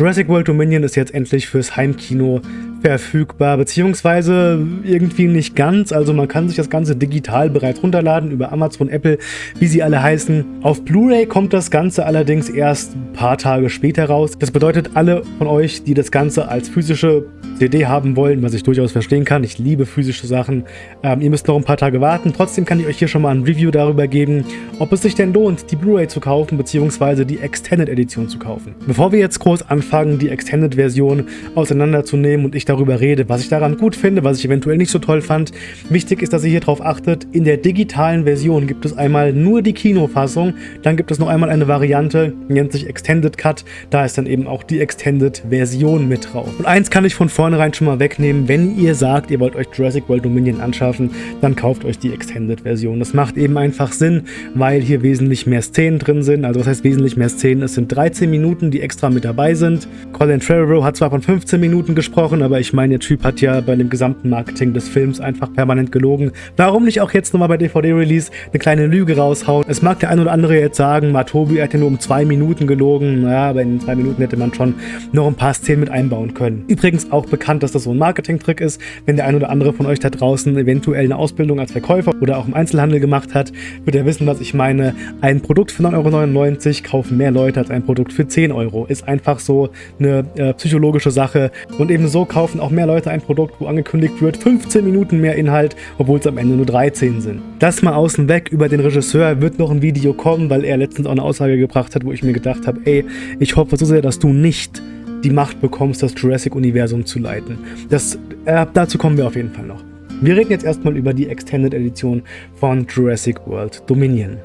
Jurassic World Dominion ist jetzt endlich fürs Heimkino verfügbar, beziehungsweise irgendwie nicht ganz. Also man kann sich das Ganze digital bereits runterladen über Amazon, Apple, wie sie alle heißen. Auf Blu-ray kommt das Ganze allerdings erst ein paar Tage später raus. Das bedeutet, alle von euch, die das Ganze als physische CD haben wollen, was ich durchaus verstehen kann, ich liebe physische Sachen, ähm, ihr müsst noch ein paar Tage warten. Trotzdem kann ich euch hier schon mal ein Review darüber geben, ob es sich denn lohnt, die Blu-ray zu kaufen, beziehungsweise die Extended Edition zu kaufen. Bevor wir jetzt groß anfangen, die Extended Version auseinanderzunehmen und ich darüber rede, was ich daran gut finde, was ich eventuell nicht so toll fand. Wichtig ist, dass ihr hier drauf achtet, in der digitalen Version gibt es einmal nur die Kinofassung, dann gibt es noch einmal eine Variante, nennt sich Extended Cut, da ist dann eben auch die Extended Version mit drauf. Und eins kann ich von vornherein schon mal wegnehmen, wenn ihr sagt, ihr wollt euch Jurassic World Dominion anschaffen, dann kauft euch die Extended Version. Das macht eben einfach Sinn, weil hier wesentlich mehr Szenen drin sind, also was heißt wesentlich mehr Szenen? Es sind 13 Minuten, die extra mit dabei sind. Colin Trevorrow hat zwar von 15 Minuten gesprochen, aber ich meine, der Typ hat ja bei dem gesamten Marketing des Films einfach permanent gelogen. Warum nicht auch jetzt nochmal bei DVD-Release eine kleine Lüge raushauen? Es mag der ein oder andere jetzt sagen, Matobi ja nur um zwei Minuten gelogen. Naja, aber in zwei Minuten hätte man schon noch ein paar Szenen mit einbauen können. Übrigens auch bekannt, dass das so ein Marketing-Trick ist. Wenn der ein oder andere von euch da draußen eventuell eine Ausbildung als Verkäufer oder auch im Einzelhandel gemacht hat, wird er wissen, was ich meine. Ein Produkt für 9,99 Euro kaufen mehr Leute als ein Produkt für 10 Euro. Ist einfach so eine äh, psychologische Sache. Und ebenso kaufen auch mehr Leute ein Produkt, wo angekündigt wird, 15 Minuten mehr Inhalt, obwohl es am Ende nur 13 sind. Das mal außen weg, über den Regisseur wird noch ein Video kommen, weil er letztens auch eine Aussage gebracht hat, wo ich mir gedacht habe, ey, ich hoffe so sehr, dass du nicht die Macht bekommst, das Jurassic-Universum zu leiten. Das, äh, dazu kommen wir auf jeden Fall noch. Wir reden jetzt erstmal über die Extended Edition von Jurassic World Dominion.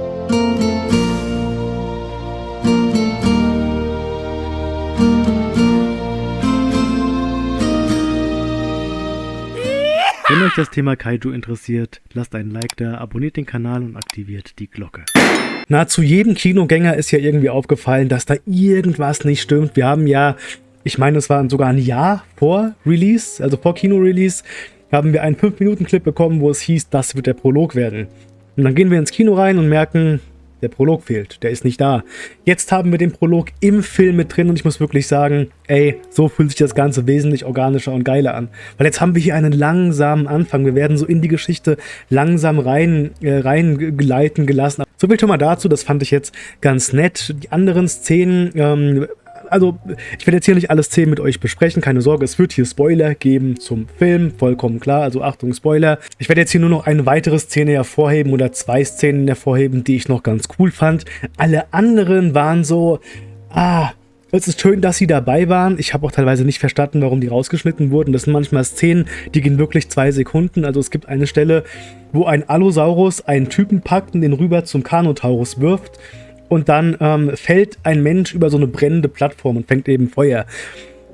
Wenn euch das Thema Kaiju interessiert, lasst einen Like da, abonniert den Kanal und aktiviert die Glocke. Nahezu jedem Kinogänger ist ja irgendwie aufgefallen, dass da irgendwas nicht stimmt. Wir haben ja, ich meine, es war sogar ein Jahr vor Release, also vor Kino-Release, haben wir einen 5-Minuten-Clip bekommen, wo es hieß, das wird der Prolog werden. Und dann gehen wir ins Kino rein und merken, der Prolog fehlt, der ist nicht da. Jetzt haben wir den Prolog im Film mit drin und ich muss wirklich sagen, ey, so fühlt sich das Ganze wesentlich organischer und geiler an. Weil jetzt haben wir hier einen langsamen Anfang. Wir werden so in die Geschichte langsam rein, äh, reingleiten gelassen. So viel schon mal dazu, das fand ich jetzt ganz nett. Die anderen Szenen ähm, also ich werde jetzt hier nicht alle Szenen mit euch besprechen, keine Sorge, es wird hier Spoiler geben zum Film, vollkommen klar, also Achtung, Spoiler. Ich werde jetzt hier nur noch eine weitere Szene hervorheben oder zwei Szenen hervorheben, die ich noch ganz cool fand. Alle anderen waren so, ah, es ist schön, dass sie dabei waren. Ich habe auch teilweise nicht verstanden, warum die rausgeschnitten wurden. Das sind manchmal Szenen, die gehen wirklich zwei Sekunden. Also es gibt eine Stelle, wo ein Allosaurus einen Typen packt und den rüber zum Carnotaurus wirft und dann ähm, fällt ein Mensch über so eine brennende Plattform und fängt eben Feuer.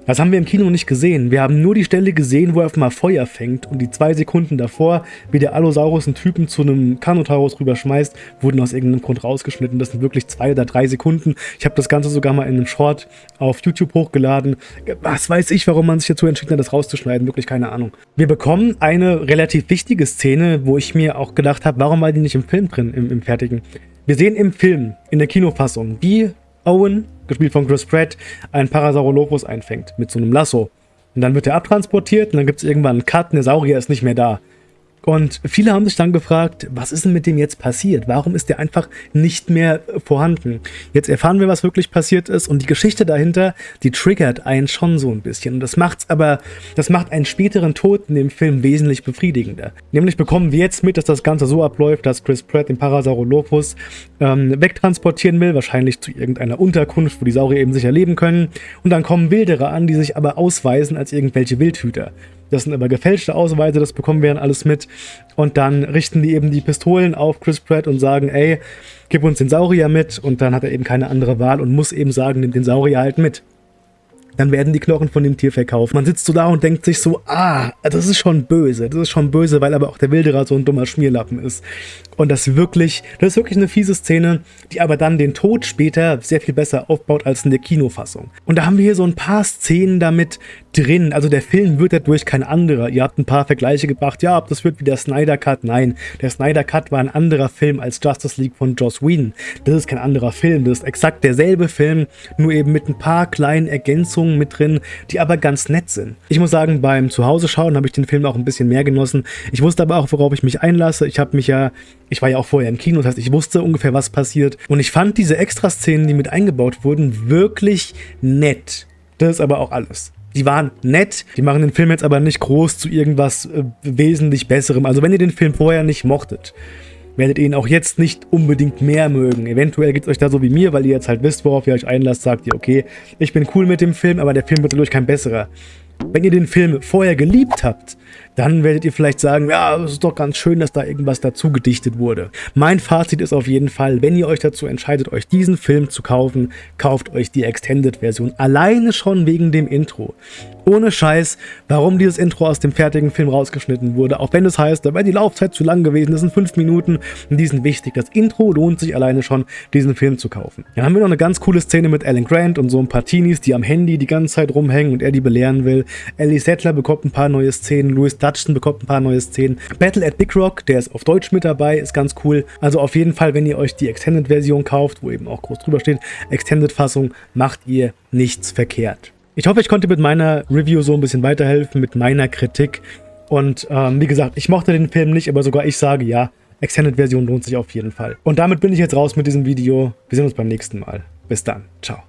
Das haben wir im Kino nicht gesehen. Wir haben nur die Stelle gesehen, wo er auf einmal Feuer fängt und die zwei Sekunden davor, wie der Allosaurus einen Typen zu einem Carnotaurus rüberschmeißt, wurden aus irgendeinem Grund rausgeschnitten. Das sind wirklich zwei oder drei Sekunden. Ich habe das Ganze sogar mal in einem Short auf YouTube hochgeladen. Was weiß ich, warum man sich dazu entschieden hat, das rauszuschneiden. Wirklich keine Ahnung. Wir bekommen eine relativ wichtige Szene, wo ich mir auch gedacht habe, warum war die nicht im Film drin, im, im fertigen? Wir sehen im Film, in der Kinofassung, wie Owen, gespielt von Chris Pratt, einen Parasaurolophus einfängt mit so einem Lasso. Und dann wird er abtransportiert und dann gibt es irgendwann einen Cut und der Saurier ist nicht mehr da. Und viele haben sich dann gefragt, was ist denn mit dem jetzt passiert? Warum ist der einfach nicht mehr vorhanden? Jetzt erfahren wir, was wirklich passiert ist und die Geschichte dahinter, die triggert einen schon so ein bisschen. Und das macht's aber, das macht einen späteren Tod in dem Film wesentlich befriedigender. Nämlich bekommen wir jetzt mit, dass das Ganze so abläuft, dass Chris Pratt den Parasaurolophus ähm, wegtransportieren will, wahrscheinlich zu irgendeiner Unterkunft, wo die Saurier eben sicher leben können. Und dann kommen Wilderer an, die sich aber ausweisen als irgendwelche Wildhüter. Das sind aber gefälschte Ausweise, das bekommen wir dann alles mit. Und dann richten die eben die Pistolen auf Chris Pratt und sagen, ey, gib uns den Saurier mit. Und dann hat er eben keine andere Wahl und muss eben sagen, nimm den Saurier halt mit dann werden die Knochen von dem Tier verkauft. Man sitzt so da und denkt sich so, ah, das ist schon böse. Das ist schon böse, weil aber auch der Wilderer so ein dummer Schmierlappen ist. Und das wirklich, das ist wirklich eine fiese Szene, die aber dann den Tod später sehr viel besser aufbaut als in der Kinofassung. Und da haben wir hier so ein paar Szenen damit, drin. Also der Film wird dadurch kein anderer. Ihr habt ein paar Vergleiche gebracht. Ja, ob das wird wie der Snyder Cut. Nein, der Snyder Cut war ein anderer Film als Justice League von Joss Whedon. Das ist kein anderer Film. Das ist exakt derselbe Film, nur eben mit ein paar kleinen Ergänzungen mit drin, die aber ganz nett sind. Ich muss sagen, beim Zuhause schauen habe ich den Film auch ein bisschen mehr genossen. Ich wusste aber auch, worauf ich mich einlasse. Ich habe mich ja, ich war ja auch vorher im Kino, das heißt, ich wusste ungefähr, was passiert. Und ich fand diese Extraszenen, die mit eingebaut wurden, wirklich nett. Das ist aber auch alles. Die waren nett, die machen den Film jetzt aber nicht groß zu irgendwas äh, wesentlich Besserem. Also wenn ihr den Film vorher nicht mochtet, werdet ihr ihn auch jetzt nicht unbedingt mehr mögen. Eventuell geht es euch da so wie mir, weil ihr jetzt halt wisst, worauf ihr euch einlasst, sagt ihr, okay, ich bin cool mit dem Film, aber der Film wird dadurch kein besserer. Wenn ihr den Film vorher geliebt habt, dann werdet ihr vielleicht sagen, ja, es ist doch ganz schön, dass da irgendwas dazu gedichtet wurde. Mein Fazit ist auf jeden Fall, wenn ihr euch dazu entscheidet, euch diesen Film zu kaufen, kauft euch die Extended-Version. Alleine schon wegen dem Intro. Ohne Scheiß, warum dieses Intro aus dem fertigen Film rausgeschnitten wurde, auch wenn es heißt, da wäre die Laufzeit zu lang gewesen, das sind fünf Minuten und die sind wichtig. Das Intro lohnt sich alleine schon, diesen Film zu kaufen. Dann haben wir noch eine ganz coole Szene mit Alan Grant und so ein paar Teenies, die am Handy die ganze Zeit rumhängen und er die belehren will. Ellie Settler bekommt ein paar neue Szenen, Louis Dutchton bekommt ein paar neue Szenen. Battle at Big Rock, der ist auf Deutsch mit dabei, ist ganz cool. Also auf jeden Fall, wenn ihr euch die Extended-Version kauft, wo eben auch groß drüber steht, Extended-Fassung, macht ihr nichts verkehrt. Ich hoffe, ich konnte mit meiner Review so ein bisschen weiterhelfen, mit meiner Kritik. Und ähm, wie gesagt, ich mochte den Film nicht, aber sogar ich sage ja, Extended-Version lohnt sich auf jeden Fall. Und damit bin ich jetzt raus mit diesem Video. Wir sehen uns beim nächsten Mal. Bis dann. Ciao.